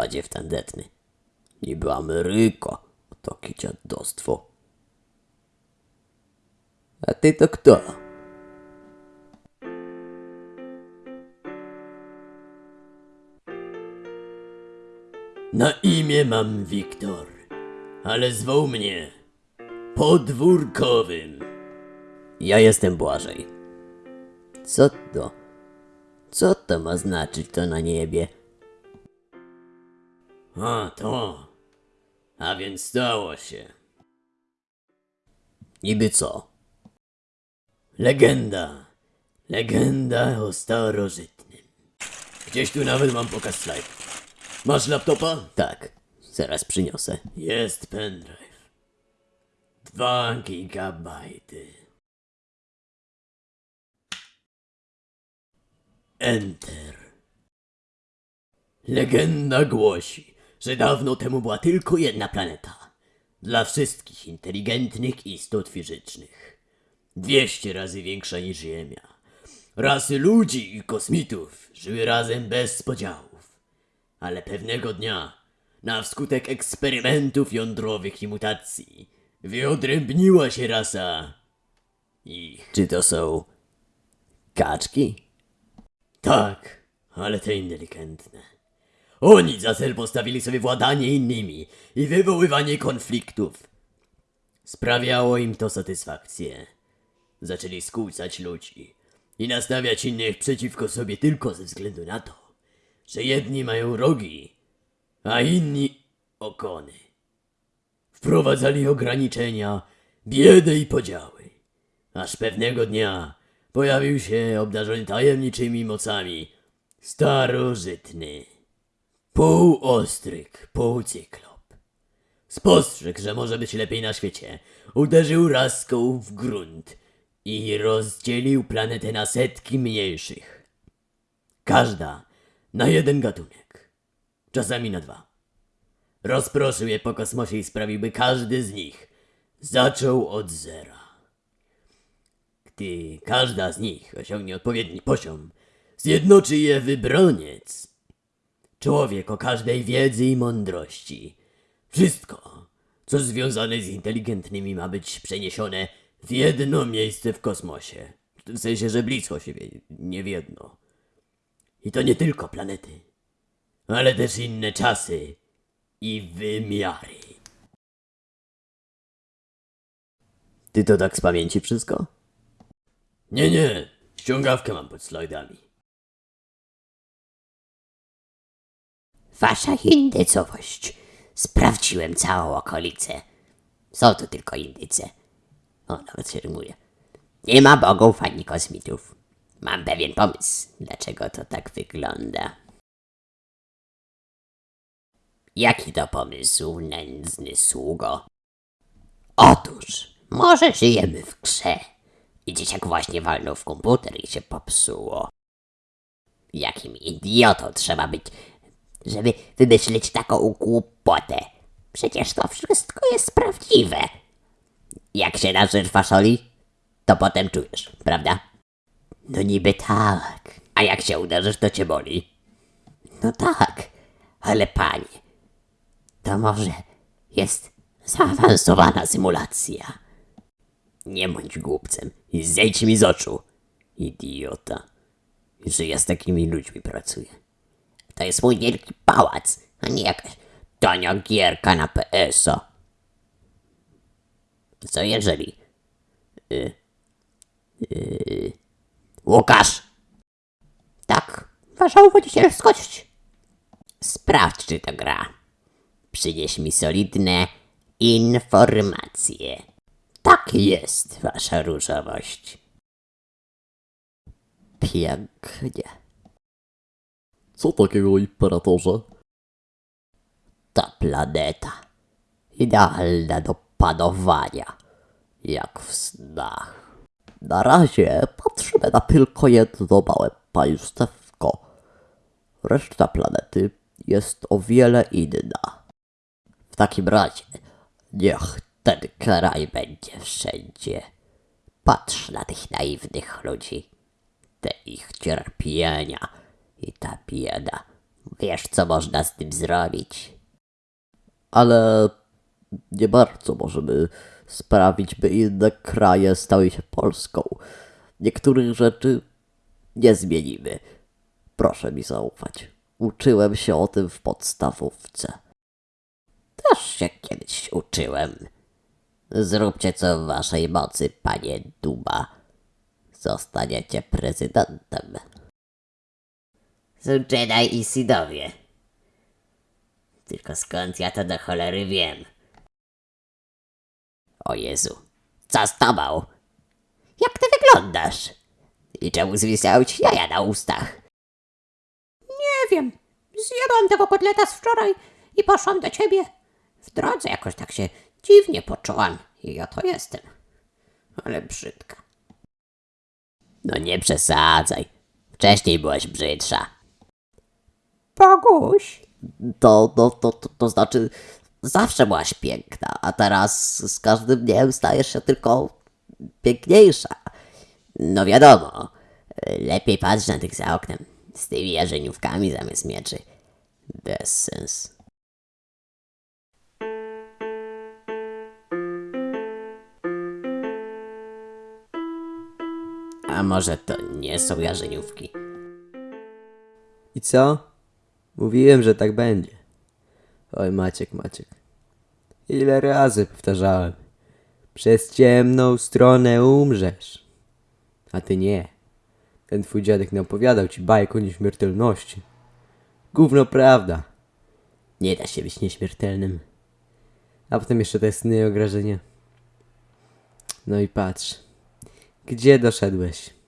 Badziew tandetny. Niby Ameryka, a takie dziadostwo. A ty to kto? Na imię mam Wiktor, ale zwoł mnie podwórkowym. Ja jestem Błażej. Co to? Co to ma znaczyć to na niebie? A to. A więc stało się. Niby co? Legenda. Legenda o starożytnym. Gdzieś tu nawet mam pokaz slajdów. Masz laptopa? Tak, zaraz przyniosę. Jest pendrive. Dwa gigabajty. Enter. Legenda głosi, że dawno temu była tylko jedna planeta. Dla wszystkich inteligentnych istot fizycznych. Dwieście razy większa niż Ziemia. Rasy ludzi i kosmitów żyły razem bez podziałów. Ale pewnego dnia, na wskutek eksperymentów jądrowych i mutacji, wyodrębniła się rasa ich. Czy to są kaczki? Tak, ale te inteligentne. Oni za cel postawili sobie władanie innymi i wywoływanie konfliktów. Sprawiało im to satysfakcję. Zaczęli skłócać ludzi i nastawiać innych przeciwko sobie tylko ze względu na to, że jedni mają rogi, a inni okony. Wprowadzali ograniczenia, biedę i podziały. Aż pewnego dnia pojawił się obdarzony tajemniczymi mocami starożytny. Półostryk, półcyklop. Spostrzegł, że może być lepiej na świecie. Uderzył raską w grunt i rozdzielił planetę na setki mniejszych. Każda na jeden gatunek, czasami na dwa. Rozproszył je po kosmosie i sprawił, by każdy z nich zaczął od zera. Gdy każda z nich osiągnie odpowiedni poziom, zjednoczy je wybroniec. Człowiek o każdej wiedzy i mądrości. Wszystko, co związane z inteligentnymi, ma być przeniesione w jedno miejsce w kosmosie. W sensie, że blisko siebie, nie w jedno. I to nie tylko planety, ale też inne czasy i wymiary. Ty to tak z pamięci wszystko? Nie, nie. Ściągawkę mam pod slajdami. Wasza indycowość. Sprawdziłem całą okolicę. Są to tylko indyce. O, nawet się rymuje. Nie ma bogów ani kosmitów. Mam pewien pomysł, dlaczego to tak wygląda. Jaki to pomysł, nędzny sługo? Otóż, może żyjemy w grze i dzieciak właśnie walnął w komputer i się popsuło. Jakim idiotą trzeba być, żeby wymyślić taką głupotę? Przecież to wszystko jest prawdziwe. Jak się nażysz faszoli, to potem czujesz, prawda? No niby tak. A jak się uderzysz, to cię boli. No tak, ale panie, to może jest zaawansowana symulacja. Nie bądź głupcem i zejdź mi z oczu. Idiota. Że ja z takimi ludźmi pracuję. To jest mój wielki pałac, a nie jakaś tania gierka na PS-a. Co jeżeli... Y, y, Łukasz! Tak, wasza uwodzicielskość. Sprawdź, czy to gra. Przynieś mi solidne informacje. Tak jest, wasza różowość. Pięknie. Co takiego, imperatorze? Ta planeta. Idealna do panowania. Jak w snach. Na razie patrzymy na tylko jedno małe państewko. Reszta planety jest o wiele inna. W takim razie, niech ten kraj będzie wszędzie. Patrz na tych naiwnych ludzi. Te ich cierpienia i ta bieda Wiesz, co można z tym zrobić. Ale nie bardzo możemy sprawić, by inne kraje stały się Polską. Niektórych rzeczy nie zmienimy. Proszę mi zaufać. Uczyłem się o tym w podstawówce. Też się kiedyś uczyłem. Zróbcie co w waszej mocy, panie Duma. Zostaniecie prezydentem. Są Jedi i Sidowie. Tylko skąd ja to do cholery wiem? O Jezu, co z tobą? Jak ty wyglądasz? I czemu zwisały ci jaja na ustach? Nie wiem. Zjadłam tego kotleta z wczoraj i poszłam do ciebie. W drodze jakoś tak się dziwnie poczułam i oto jestem. Ale brzydka. No nie przesadzaj. Wcześniej byłaś brzydsza. Boguś. To, to, to, to, to znaczy, Zawsze byłaś piękna, a teraz z każdym dniem stajesz się tylko piękniejsza. No wiadomo, lepiej patrz na tych za oknem, z tymi jarzeniówkami zamiast mieczy. Bez sens. A może to nie są jarzeniówki? I co? Mówiłem, że tak będzie. Oj, Maciek, Maciek. Ile razy powtarzałem. Przez ciemną stronę umrzesz. A ty nie. Ten twój dziadek nie opowiadał ci bajek o nieśmiertelności. Gówno prawda. Nie da się być nieśmiertelnym. A potem jeszcze te sny i ograżenia. No i patrz. Gdzie doszedłeś?